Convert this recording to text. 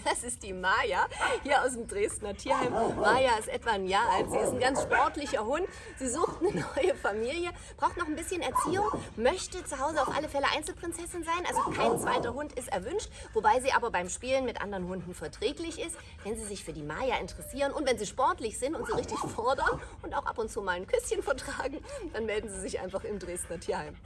Das ist die Maya, hier aus dem Dresdner Tierheim. Maya ist etwa ein Jahr alt. Sie ist ein ganz sportlicher Hund. Sie sucht eine neue Familie, braucht noch ein bisschen Erziehung, möchte zu Hause auf alle Fälle Einzelprinzessin sein. Also kein zweiter Hund ist erwünscht, wobei sie aber beim Spielen mit anderen Hunden verträglich ist. Wenn Sie sich für die Maya interessieren und wenn Sie sportlich sind und sie richtig fordern und auch ab und zu mal ein Küsschen vertragen, dann melden Sie sich einfach im Dresdner Tierheim.